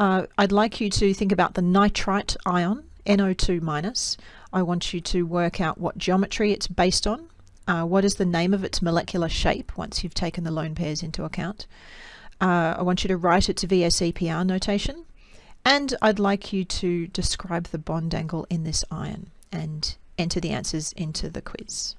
Uh, I'd like you to think about the nitrite ion, NO2 minus. I want you to work out what geometry it's based on. Uh, what is the name of its molecular shape once you've taken the lone pairs into account? Uh, I want you to write it to VSEPR notation. And I'd like you to describe the bond angle in this ion and enter the answers into the quiz.